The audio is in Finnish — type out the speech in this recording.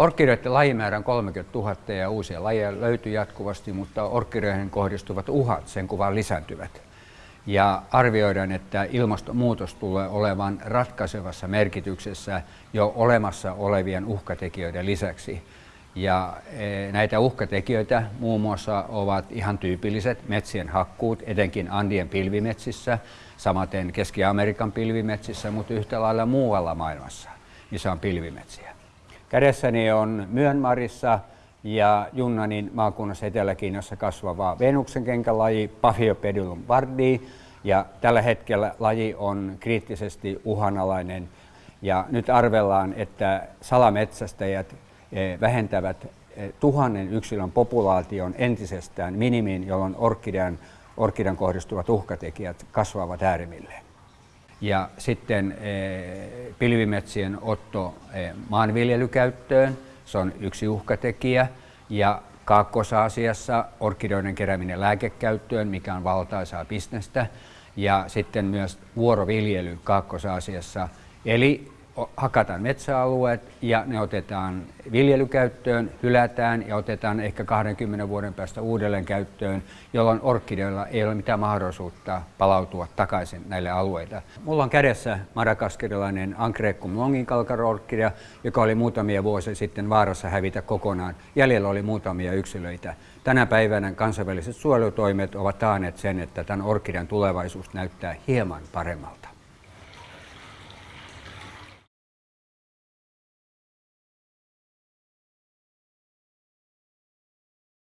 Orkideiden lajimäärä on 30 000 ja uusia lajeja löytyy jatkuvasti, mutta orkideiden kohdistuvat uhat sen kuvaan lisääntyvät. Ja arvioidaan, että ilmastonmuutos tulee olevan ratkaisevassa merkityksessä jo olemassa olevien uhkatekijöiden lisäksi. Ja e, näitä uhkatekijöitä muun muassa ovat ihan tyypilliset metsien hakkuut, etenkin Andien pilvimetsissä, samaten Keski-Amerikan pilvimetsissä, mutta yhtä lailla muualla maailmassa, missä on pilvimetsiä. Kädessäni on Myönmarissa ja Junnanin maakunnassa Etelä-Kiinassa kasvava Venuksen kenkälaji Paphiopedilum vardi. Ja tällä hetkellä laji on kriittisesti uhanalainen ja nyt arvellaan, että salametsästäjät eh, vähentävät eh, tuhannen yksilön populaation entisestään minimiin, jolloin orkidean, orkidean kohdistuvat uhkatekijät kasvavat äärimmilleen. Ja sitten eh, pilvimetsien otto maanviljelykäyttöön, se on yksi uhkatekijä. Ja Kaakkois-Aasiassa orkideoiden kerääminen lääkekäyttöön, mikä on valtaisaa bisnestä. Ja sitten myös vuoroviljely Kaakkois-Aasiassa. Eli hakataan metsäalueet ja ne otetaan viljelykäyttöön, hylätään ja otetaan ehkä 20 vuoden päästä uudelleen käyttöön, jolloin orkideilla ei ole mitään mahdollisuutta palautua takaisin näille alueille. Mulla on kädessä madagaskarilainen Ancrecum longinkalkarorkkidea, joka oli muutamia vuosia sitten vaarassa hävitä kokonaan. Jäljellä oli muutamia yksilöitä. Tänä päivänä kansainväliset suojelutoimet ovat taanneet sen, että tämän orkidean tulevaisuus näyttää hieman paremmalta.